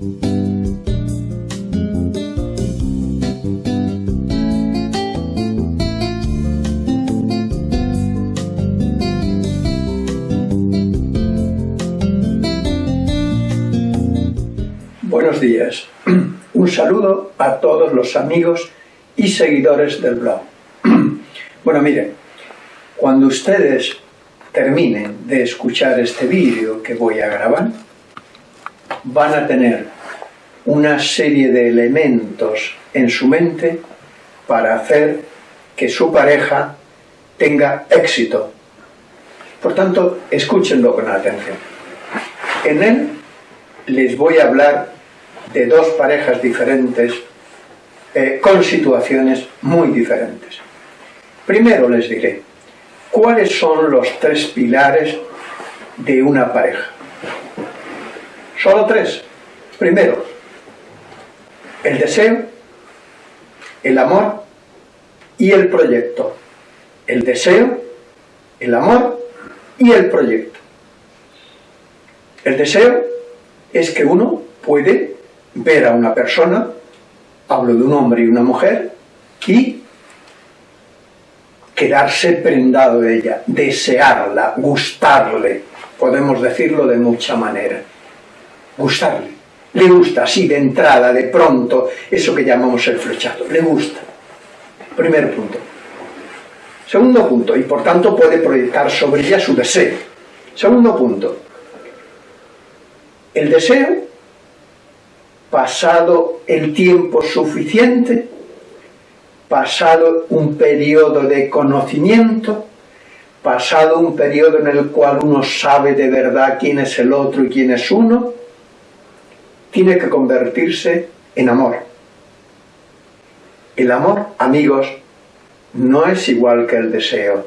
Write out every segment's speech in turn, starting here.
Buenos días. Un saludo a todos los amigos y seguidores del blog. Bueno, miren, cuando ustedes terminen de escuchar este vídeo que voy a grabar, van a tener una serie de elementos en su mente para hacer que su pareja tenga éxito. Por tanto, escúchenlo con atención. En él les voy a hablar de dos parejas diferentes eh, con situaciones muy diferentes. Primero les diré, ¿cuáles son los tres pilares de una pareja? Solo tres. Primero, el deseo, el amor y el proyecto. El deseo, el amor y el proyecto. El deseo es que uno puede ver a una persona, hablo de un hombre y una mujer, y quedarse prendado de ella, desearla, gustarle, podemos decirlo de mucha manera, gustarle. Le gusta, así de entrada, de pronto, eso que llamamos el flechazo, le gusta. Primer punto. Segundo punto, y por tanto puede proyectar sobre ella su deseo. Segundo punto, el deseo pasado el tiempo suficiente, pasado un periodo de conocimiento, pasado un periodo en el cual uno sabe de verdad quién es el otro y quién es uno, tiene que convertirse en amor. El amor, amigos, no es igual que el deseo.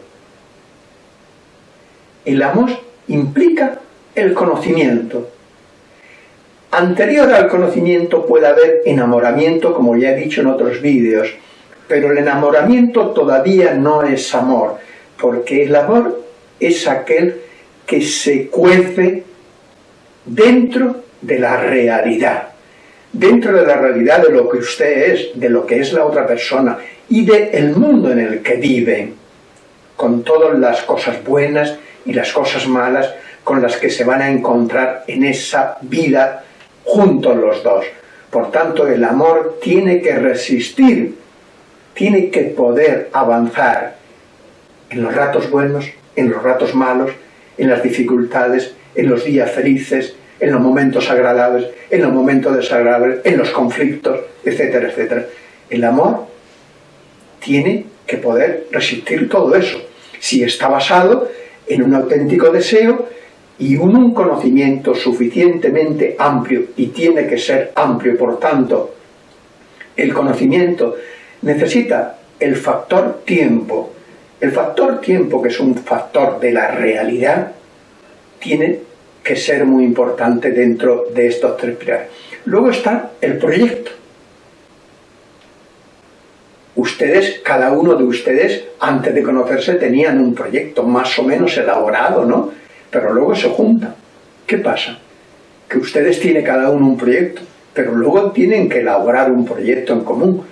El amor implica el conocimiento, Anterior al conocimiento puede haber enamoramiento, como ya he dicho en otros vídeos, pero el enamoramiento todavía no es amor, porque el amor es aquel que se cuece dentro de la realidad, dentro de la realidad de lo que usted es, de lo que es la otra persona y del el mundo en el que vive, con todas las cosas buenas y las cosas malas con las que se van a encontrar en esa vida juntos los dos. Por tanto, el amor tiene que resistir, tiene que poder avanzar en los ratos buenos, en los ratos malos, en las dificultades, en los días felices, en los momentos agradables, en los momentos desagradables, en los conflictos, etcétera, etcétera. El amor tiene que poder resistir todo eso, si está basado en un auténtico deseo y un conocimiento suficientemente amplio, y tiene que ser amplio, por tanto, el conocimiento necesita el factor tiempo. El factor tiempo, que es un factor de la realidad, tiene que ser muy importante dentro de estos tres pilares. Luego está el proyecto. Ustedes, cada uno de ustedes, antes de conocerse, tenían un proyecto más o menos elaborado, ¿no? pero luego se juntan. ¿Qué pasa? Que ustedes tienen cada uno un proyecto, pero luego tienen que elaborar un proyecto en común.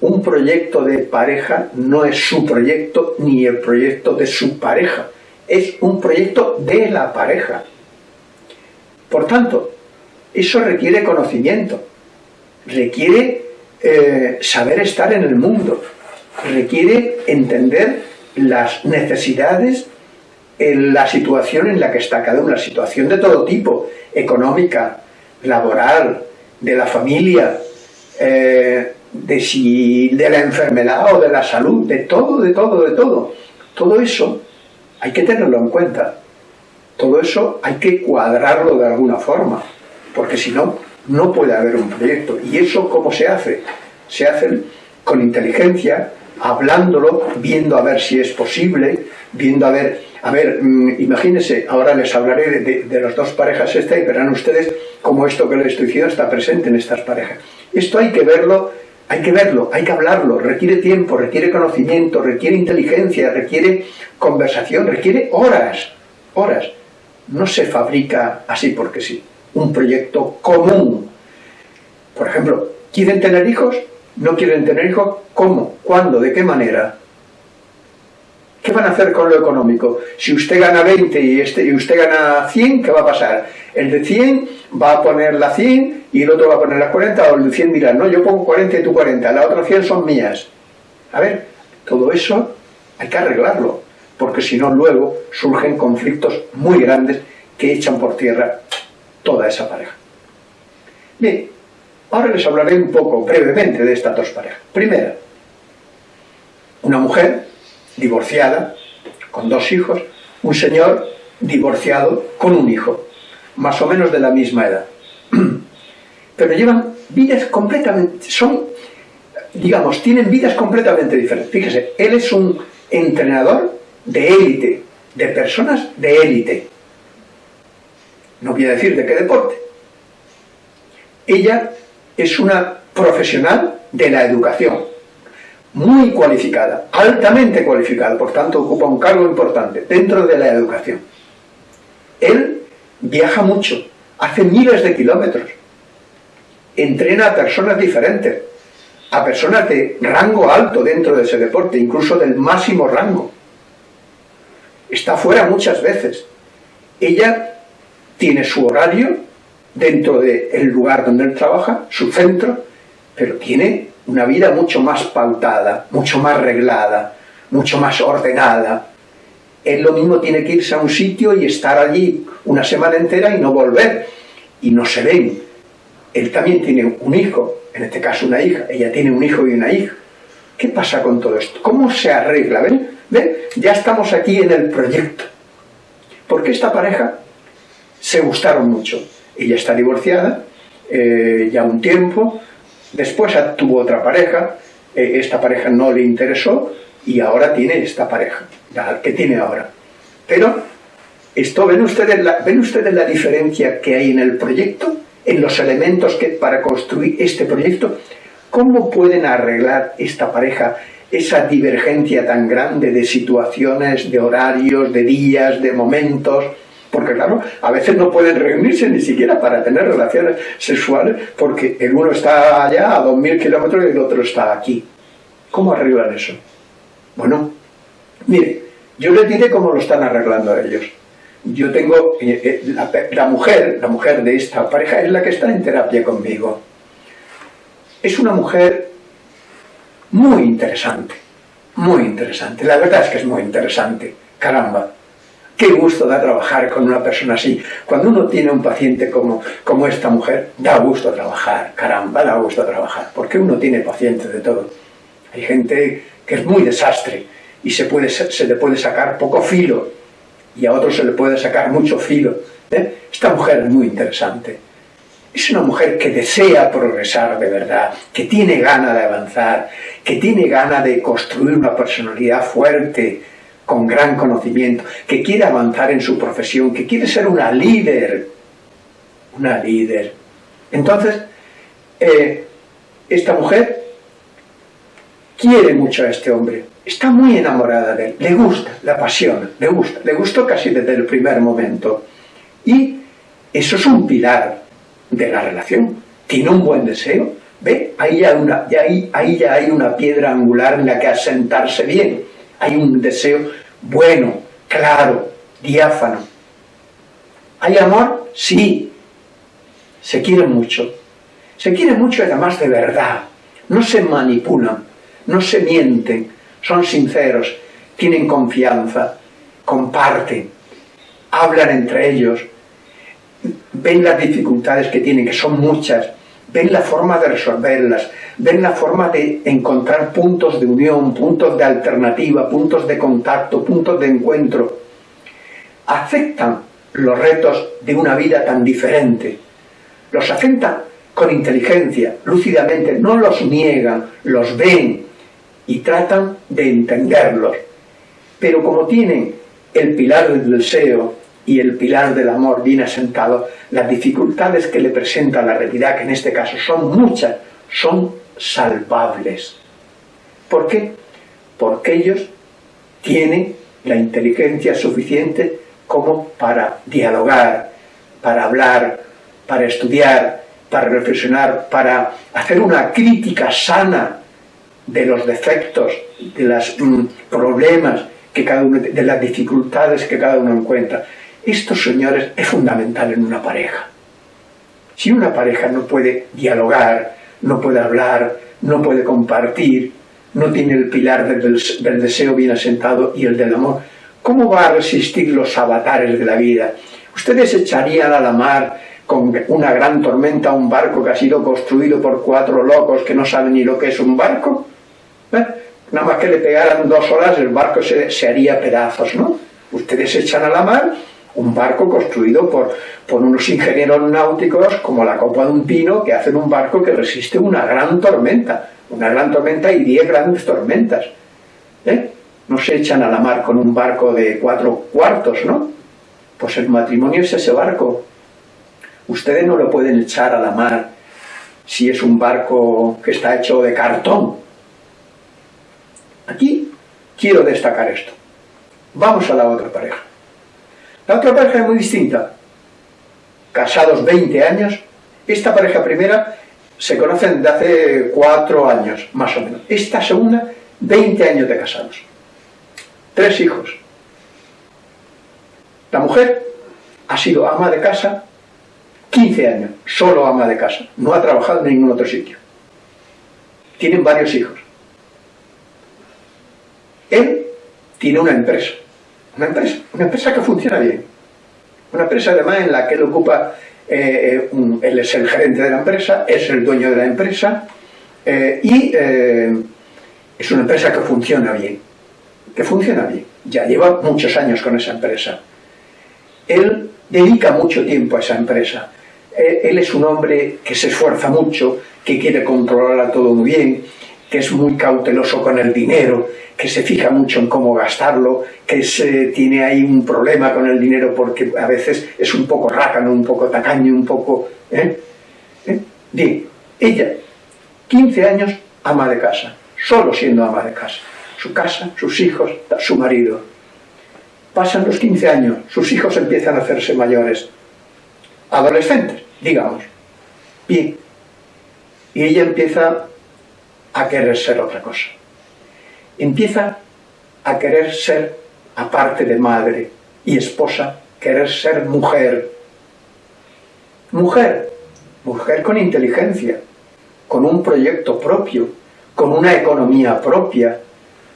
Un proyecto de pareja no es su proyecto ni el proyecto de su pareja, es un proyecto de la pareja. Por tanto, eso requiere conocimiento, requiere eh, saber estar en el mundo, requiere entender las necesidades en la situación en la que está cada uno, la situación de todo tipo, económica, laboral, de la familia, eh, de la enfermedad o de la salud, de todo, de todo, de todo. Todo eso hay que tenerlo en cuenta. Todo eso hay que cuadrarlo de alguna forma, porque si no, no puede haber un proyecto. ¿Y eso cómo se hace? Se hace con inteligencia, hablándolo, viendo a ver si es posible, viendo a ver a ver, mm, imagínense, ahora les hablaré de, las dos parejas esta y verán ustedes cómo esto que les estoy diciendo está presente en estas parejas. Esto hay que verlo, hay que verlo, hay que hablarlo, requiere tiempo, requiere conocimiento, requiere inteligencia, requiere conversación, requiere horas, horas. No se fabrica así porque sí. Un proyecto común Por ejemplo, ¿quieren tener hijos? ¿No quieren tener hijos? ¿Cómo? ¿Cuándo? ¿De qué manera? ¿Qué van a hacer con lo económico? Si usted gana 20 y, este, y usted gana 100, ¿qué va a pasar? El de 100 va a poner la 100 y el otro va a poner las 40, o el de 100 dirá, no, yo pongo 40 y tú 40, las otras 100 son mías. A ver, todo eso hay que arreglarlo, porque si no luego surgen conflictos muy grandes que echan por tierra toda esa pareja. Bien, ahora les hablaré un poco brevemente de estas dos parejas. Primera, una mujer divorciada, con dos hijos, un señor divorciado con un hijo, más o menos de la misma edad. Pero llevan vidas completamente, son, digamos, tienen vidas completamente diferentes. Fíjese, él es un entrenador de élite, de personas de élite. No voy a decir de qué deporte. Ella es una profesional de la educación, muy cualificada, altamente cualificada, por tanto ocupa un cargo importante dentro de la educación. Él viaja mucho, hace miles de kilómetros, entrena a personas diferentes, a personas de rango alto dentro de ese deporte, incluso del máximo rango. Está fuera muchas veces. Ella tiene su horario dentro del lugar donde él trabaja, su centro, pero tiene una vida mucho más pautada, mucho más reglada, mucho más ordenada. Él lo mismo tiene que irse a un sitio y estar allí una semana entera y no volver, y no se ven. Él también tiene un hijo, en este caso una hija, ella tiene un hijo y una hija. ¿Qué pasa con todo esto? ¿Cómo se arregla? ¿Ven? ¿Ven? Ya estamos aquí en el proyecto. Porque esta pareja se gustaron mucho. Ella está divorciada, eh, ya un tiempo, Después tuvo otra pareja, eh, esta pareja no le interesó y ahora tiene esta pareja, la que tiene ahora. Pero, esto ¿ven ustedes, la, ¿ven ustedes la diferencia que hay en el proyecto? En los elementos que para construir este proyecto. ¿Cómo pueden arreglar esta pareja esa divergencia tan grande de situaciones, de horarios, de días, de momentos? Porque claro, a veces no pueden reunirse ni siquiera para tener relaciones sexuales porque el uno está allá a 2.000 kilómetros y el otro está aquí. ¿Cómo arreglan eso? Bueno, mire, yo les diré cómo lo están arreglando ellos. Yo tengo, eh, eh, la, la mujer, la mujer de esta pareja es la que está en terapia conmigo. Es una mujer muy interesante, muy interesante. La verdad es que es muy interesante, caramba. Qué gusto da trabajar con una persona así. Cuando uno tiene un paciente como, como esta mujer, da gusto trabajar, caramba, da gusto trabajar, porque uno tiene pacientes de todo. Hay gente que es muy desastre y se, puede, se le puede sacar poco filo y a otros se le puede sacar mucho filo. ¿eh? Esta mujer es muy interesante. Es una mujer que desea progresar de verdad, que tiene gana de avanzar, que tiene gana de construir una personalidad fuerte, con gran conocimiento, que quiere avanzar en su profesión, que quiere ser una líder, una líder. Entonces, eh, esta mujer quiere mucho a este hombre, está muy enamorada de él, le gusta, le apasiona, le gusta, le gustó casi desde el primer momento. Y eso es un pilar de la relación, tiene un buen deseo, ¿ve? Ahí ya, una, ahí ya hay una piedra angular en la que asentarse bien hay un deseo bueno, claro, diáfano. ¿Hay amor? Sí. Se quieren mucho. Se quieren mucho además de verdad. No se manipulan, no se mienten, son sinceros, tienen confianza, comparten, hablan entre ellos, ven las dificultades que tienen, que son muchas, ven la forma de resolverlas, ven la forma de encontrar puntos de unión, puntos de alternativa, puntos de contacto, puntos de encuentro. Aceptan los retos de una vida tan diferente. Los aceptan con inteligencia, lúcidamente, no los niegan, los ven y tratan de entenderlos. Pero como tienen el pilar del deseo, y el pilar del amor bien asentado, las dificultades que le presenta la realidad, que en este caso son muchas, son salvables. ¿Por qué? Porque ellos tienen la inteligencia suficiente como para dialogar, para hablar, para estudiar para reflexionar, para hacer una crítica sana de los defectos, de los mm, problemas, que cada uno, de las dificultades que cada uno encuentra. Esto, señores, es fundamental en una pareja. Si una pareja no puede dialogar, no puede hablar, no puede compartir, no tiene el pilar del, del deseo bien asentado y el del amor, ¿cómo va a resistir los avatares de la vida? ¿Ustedes echarían a la mar con una gran tormenta un barco que ha sido construido por cuatro locos que no saben ni lo que es un barco? ¿Eh? Nada más que le pegaran dos olas el barco se, se haría pedazos, ¿no? Ustedes echan a la mar un barco construido por, por unos ingenieros náuticos como la copa de un pino que hacen un barco que resiste una gran tormenta, una gran tormenta y diez grandes tormentas. ¿eh? No se echan a la mar con un barco de cuatro cuartos, ¿no? Pues el matrimonio es ese barco. Ustedes no lo pueden echar a la mar si es un barco que está hecho de cartón. Aquí quiero destacar esto. Vamos a la otra pareja. La otra pareja es muy distinta. Casados 20 años. Esta pareja primera se conocen de hace 4 años, más o menos. Esta segunda, 20 años de casados. Tres hijos. La mujer ha sido ama de casa 15 años, solo ama de casa. No ha trabajado en ningún otro sitio. Tienen varios hijos. Él tiene una empresa una empresa, una empresa que funciona bien. Una empresa además en la que él ocupa, eh, eh, él es el gerente de la empresa, es el dueño de la empresa eh, y es una empresa que funciona bien. Que funciona bien. Ya lleva muchos años con esa empresa. Él dedica mucho tiempo a esa empresa. él es un hombre que se esfuerza mucho, que quiere controlarla todo muy bien, que es muy cauteloso con el dinero, que se fija mucho en cómo gastarlo, que se, tiene ahí un problema con el dinero porque a veces es un poco rácano, un poco tacaño, un poco... ¿eh? ¿Eh? Bien, ella, 15 años, ama de casa, solo siendo ama de casa. Su casa, sus hijos, su marido. Pasan los 15 años, sus hijos empiezan a hacerse mayores, adolescentes, digamos. Bien, y ella empieza a querer ser otra cosa empieza a querer ser, aparte de madre y esposa, querer ser mujer. Mujer, mujer con inteligencia, con un proyecto propio, con una economía propia,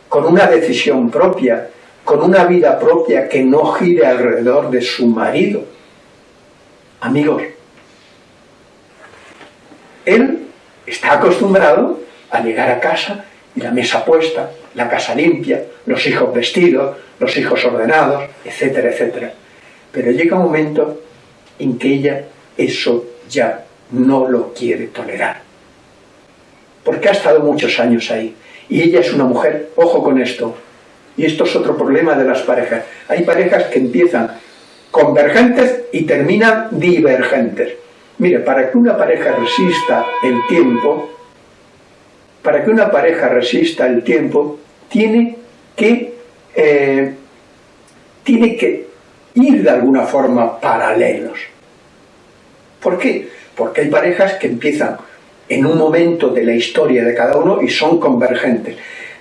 con una decisión propia, con una vida propia que no gire alrededor de su marido. Amigos, él está acostumbrado a llegar a casa y la mesa puesta, la casa limpia, los hijos vestidos, los hijos ordenados, etcétera, etcétera. Pero llega un momento en que ella eso ya no lo quiere tolerar. Porque ha estado muchos años ahí. Y ella es una mujer, ojo con esto, y esto es otro problema de las parejas. Hay parejas que empiezan convergentes y terminan divergentes. Mire, para que una pareja resista el tiempo, para que una pareja resista el tiempo, tiene que, eh, tiene que ir de alguna forma paralelos. ¿Por qué? Porque hay parejas que empiezan en un momento de la historia de cada uno y son convergentes.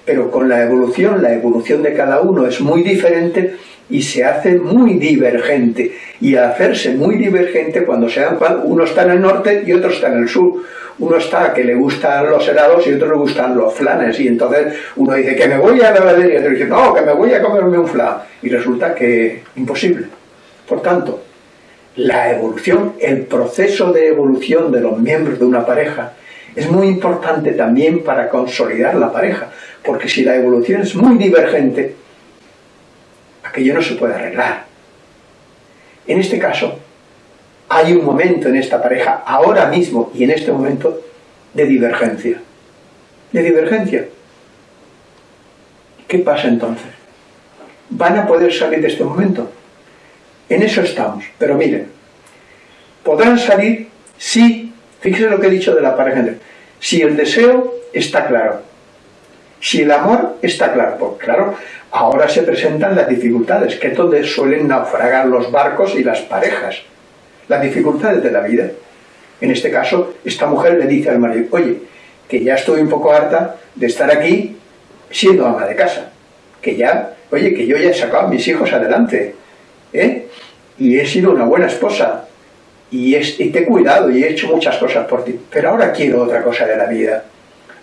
Pero con la evolución, la evolución de cada uno es muy diferente y se hace muy divergente. Y al hacerse muy divergente, cuando se dan uno está en el norte y otro está en el sur uno está que le gustan los helados y otro le gustan los flanes y entonces uno dice que me voy a la heladería y otro dice no, que me voy a comerme un flan y resulta que imposible. Por tanto, la evolución, el proceso de evolución de los miembros de una pareja es muy importante también para consolidar la pareja, porque si la evolución es muy divergente, aquello no se puede arreglar. En este caso, hay un momento en esta pareja, ahora mismo y en este momento, de divergencia. De divergencia. ¿Qué pasa entonces? ¿Van a poder salir de este momento? En eso estamos. Pero miren, podrán salir si, fíjense lo que he dicho de la pareja, si el deseo está claro, si el amor está claro, porque claro, ahora se presentan las dificultades, que es donde suelen naufragar los barcos y las parejas las dificultades de la vida. En este caso, esta mujer le dice al marido, oye, que ya estoy un poco harta de estar aquí siendo ama de casa, que ya, oye, que yo ya he sacado a mis hijos adelante, ¿eh? y he sido una buena esposa, y, y te he cuidado y he hecho muchas cosas por ti, pero ahora quiero otra cosa de la vida.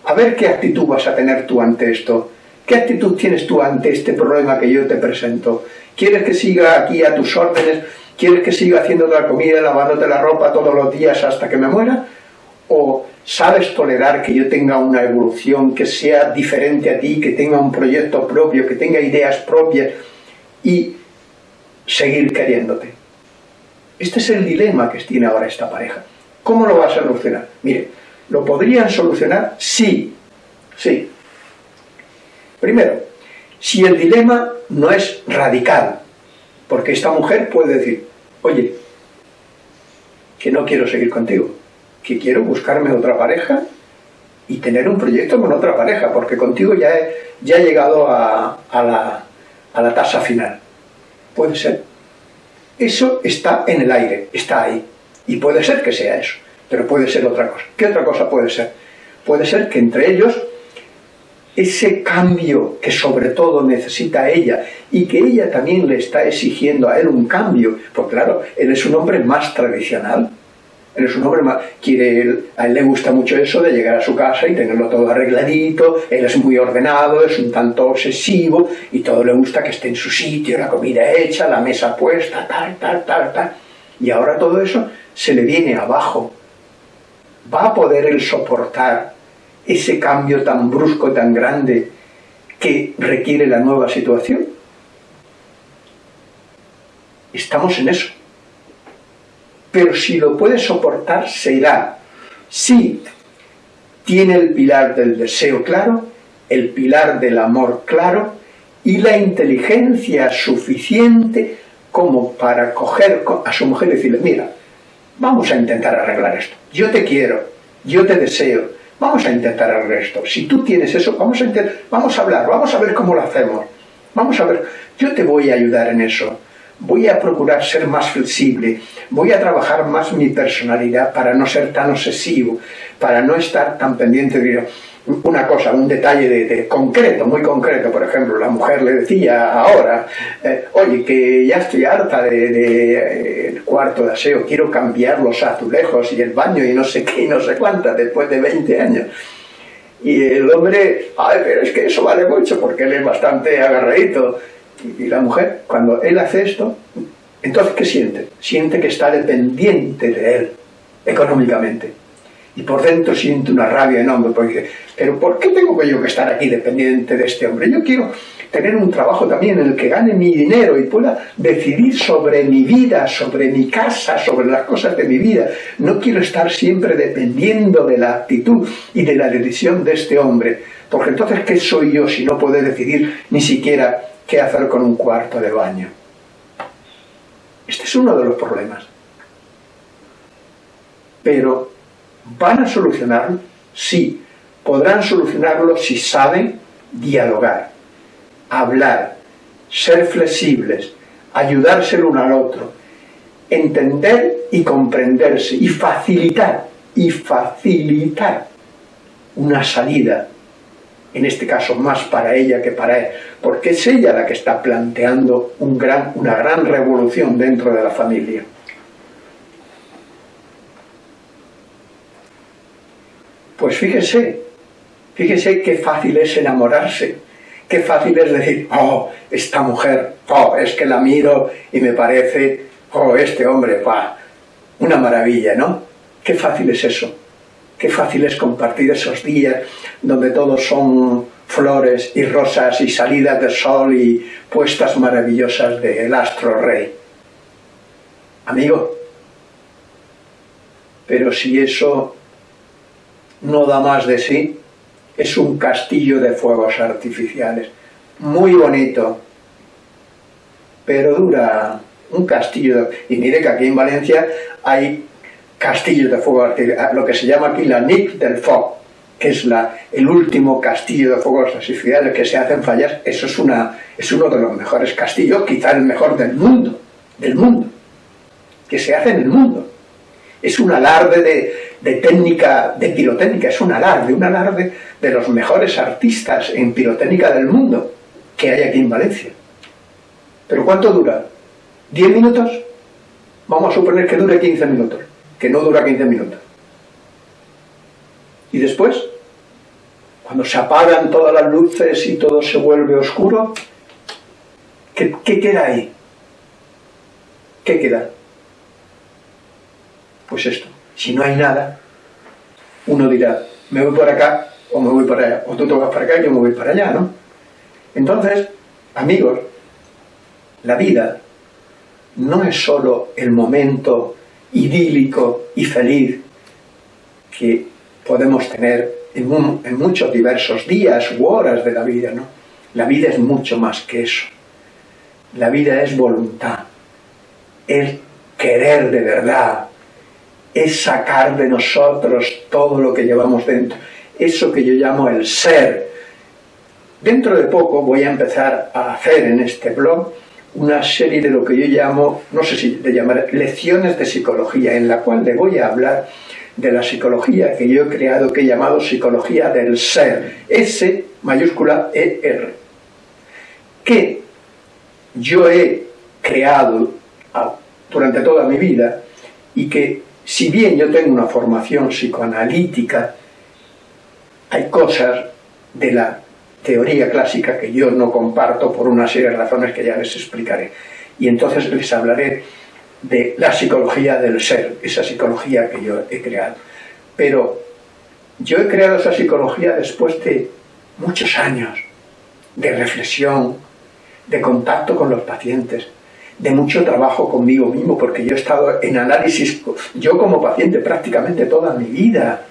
A ver qué actitud vas a tener tú ante esto. ¿Qué actitud tienes tú ante este problema que yo te presento? ¿Quieres que siga aquí a tus órdenes? ¿Quieres que siga haciendo la comida, lavándote la ropa todos los días hasta que me muera? ¿O sabes tolerar que yo tenga una evolución que sea diferente a ti, que tenga un proyecto propio, que tenga ideas propias y seguir queriéndote? Este es el dilema que tiene ahora esta pareja. ¿Cómo lo vas a solucionar? Mire, ¿lo podrían solucionar? Sí, sí. Primero, si el dilema no es radical, porque esta mujer puede decir, oye, que no quiero seguir contigo, que quiero buscarme otra pareja y tener un proyecto con otra pareja, porque contigo ya he, ya llegado a la tasa final. Puede ser. Eso está en el aire, está ahí. Y puede ser que sea eso, pero puede ser otra cosa. ¿Qué otra cosa puede ser? Puede ser que entre ellos ese cambio que sobre todo necesita ella y que ella también le está exigiendo a él un cambio, porque claro, él es un hombre más tradicional, él es un hombre más, quiere, a él le gusta mucho eso de llegar a su casa y tenerlo todo arregladito, él es muy ordenado, es un tanto obsesivo y todo le gusta que esté en su sitio, la comida hecha, la mesa puesta, tal, tal, tal, tal. Y ahora todo eso se le viene abajo. ¿Va a poder él soportar ese cambio tan brusco, tan grande que requiere la nueva situación? Estamos en eso. Pero si lo puede soportar, se irá. Si tiene el pilar del deseo claro, el pilar del amor claro y la inteligencia suficiente como para coger a su mujer y decirle, mira, vamos a intentar arreglar esto. Yo te quiero, yo te deseo, Vamos a intentar el resto. Si tú tienes eso, vamos a, vamos a hablar, vamos a ver cómo lo hacemos. Vamos a ver, yo te voy a ayudar en eso. Voy a procurar ser más flexible, voy a trabajar más mi personalidad para no ser tan obsesivo, para no estar tan pendiente de una cosa, un detalle de, concreto, muy concreto, por ejemplo, la mujer le decía ahora, eh, oye, que ya estoy harta del de, eh, cuarto de aseo, quiero cambiar los azulejos y el baño y no sé qué y no sé cuántas, después de 20 años. Y el hombre, ay, pero es que eso vale mucho porque él es bastante agarradito. Y, y la mujer, cuando él hace esto, entonces, ¿qué siente? Siente que está dependiente de él, económicamente y por dentro siente una rabia enorme, porque pero ¿por qué tengo yo que estar aquí dependiente de este hombre? Yo quiero tener un trabajo también en el que gane mi dinero y pueda decidir sobre mi vida, sobre mi casa, sobre las cosas de mi vida. No quiero estar siempre dependiendo de la actitud y de la decisión de este hombre, porque entonces ¿qué soy yo si no puedo decidir ni siquiera qué hacer con un cuarto de baño? Este es uno de los problemas. Pero ¿Van a solucionarlo? Sí. Podrán solucionarlo si saben dialogar, hablar, ser flexibles, ayudarse el uno al otro, entender y comprenderse y facilitar, y facilitar una salida, en este caso más para ella que para él, porque es ella la que está planteando una gran revolución dentro de la familia. Pues fíjese, fíjese qué fácil es enamorarse, qué fácil es decir, oh, esta mujer, oh, es que la miro y me parece, oh, este hombre, va, una maravilla, ¿no? Qué fácil es eso, qué fácil es compartir esos días donde todos son flores y rosas y salidas de sol y puestas maravillosas del astro rey. Amigo, pero si eso no da más de sí, es un castillo de fuegos artificiales, muy bonito, pero dura un castillo, y mire que aquí en Valencia hay castillos de fuego artificiales, lo que se llama aquí la NIC del FOC, que es la, el último castillo de fuegos artificiales que se hacen fallas, eso es, una, es uno de los mejores castillos, quizá el mejor del mundo, del mundo, que se hace en el mundo. es un alarde de, técnica, de pirotécnica, es un alarde, un alarde de los mejores artistas en pirotécnica del mundo que hay aquí en Valencia. ¿Pero cuánto dura? ¿10 minutos? Vamos a suponer que dure 15 minutos, que no dura 15 minutos. ¿Y después? Cuando se apagan todas las luces y todo se vuelve oscuro, ¿qué, qué queda ahí? ¿Qué queda? Pues esto. Si no hay nada, uno dirá, me voy por acá o me voy para allá. O tú te vas para acá y yo me voy para allá, ¿no? Entonces, amigos, la vida no es solo el momento idílico y feliz que podemos tener en, en, muchos diversos días u horas de la vida, ¿no? La vida es mucho más que eso. La vida es voluntad, es querer de verdad, es sacar de nosotros todo lo que llevamos dentro. Eso que yo llamo el ser. Dentro de poco voy a empezar a hacer en este blog una serie de lo que yo llamo, no sé si de llamar, lecciones de psicología, en la cual le voy a hablar de la psicología que yo he creado, que he llamado psicología del ser, S mayúscula E-R, que yo he creado durante toda mi vida y que si bien yo tengo una formación psicoanalítica, hay cosas de la teoría clásica que yo no comparto por una serie de razones que ya les explicaré. Y entonces les hablaré de la psicología del ser, esa psicología que yo he creado. Pero yo he creado esa psicología después de muchos años de reflexión, de contacto con los pacientes, de mucho trabajo conmigo mismo, porque yo he estado en análisis, yo como paciente prácticamente toda mi vida,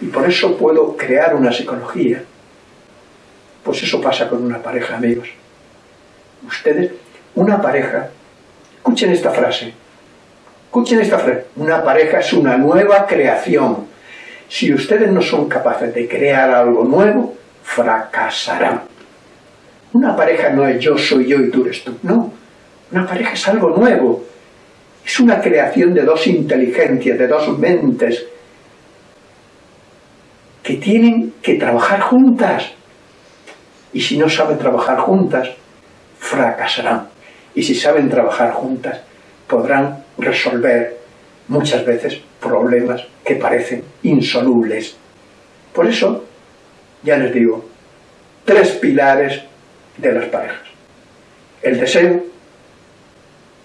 y por eso puedo crear una psicología. Pues eso pasa con una pareja, amigos. Ustedes, una pareja, escuchen esta frase, escuchen esta frase, una pareja es una nueva creación. Si ustedes no son capaces de crear algo nuevo, fracasarán. Una pareja no es yo soy yo y tú eres tú, no una pareja es algo nuevo. Es una creación de dos inteligencias, de dos mentes que tienen que trabajar juntas. Y si no saben trabajar juntas, fracasarán. Y si saben trabajar juntas, podrán resolver muchas veces problemas que parecen insolubles. Por eso, ya les digo, tres pilares de las parejas. El deseo,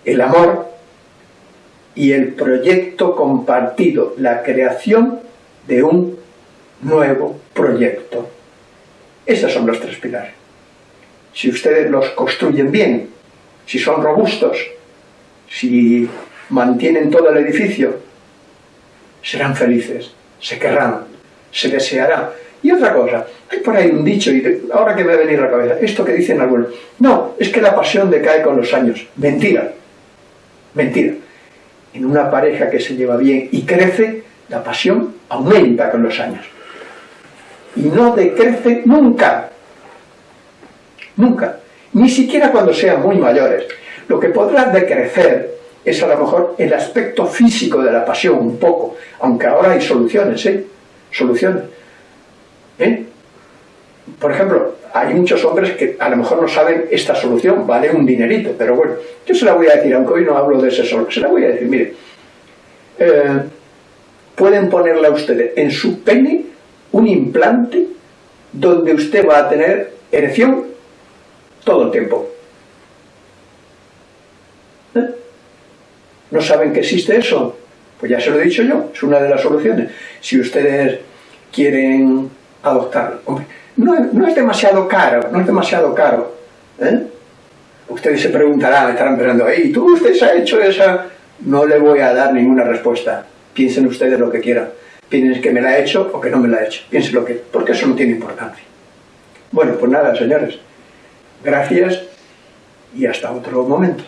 el amor y el proyecto compartido, la creación de un nuevo proyecto. Esos son los tres pilares. Si ustedes los construyen bien, si son robustos, si mantienen todo el edificio, serán felices, se querrán, se desearán. Y otra cosa, hay por ahí un dicho, y ahora que me ha venido a la cabeza, esto que dicen algunos, no, es que la pasión decae con los años. Mentira. Mentira. En una pareja que se lleva bien y crece, la pasión aumenta con los años. Y no decrece nunca. Nunca. Ni siquiera cuando sean muy mayores. Lo que podrá decrecer es a lo mejor el aspecto físico de la pasión, un poco. Aunque ahora hay soluciones, ¿eh? Soluciones. ¿Eh? Por ejemplo, hay muchos hombres que a lo mejor no saben esta solución, vale un dinerito, pero bueno, yo se la voy a decir, aunque hoy no hablo de ese solo, se la voy a decir, mire, eh, pueden ponerle a ustedes en su pene un implante donde usted va a tener erección todo el tiempo. ¿Eh? ¿No saben que existe eso? Pues ya se lo he dicho yo, es una de las soluciones. Si ustedes quieren adoptarlo, hombre, no, es demasiado caro, no es demasiado caro. ¿eh? Ustedes se preguntarán, estarán pensando, ¿y tú usted se ha hecho esa? No le voy a dar ninguna respuesta. Piensen ustedes lo que quieran. Piensen que me la ha hecho o que no me la ha hecho. Piensen lo que... porque eso no tiene importancia. Bueno, pues nada, señores. Gracias y hasta otro momento.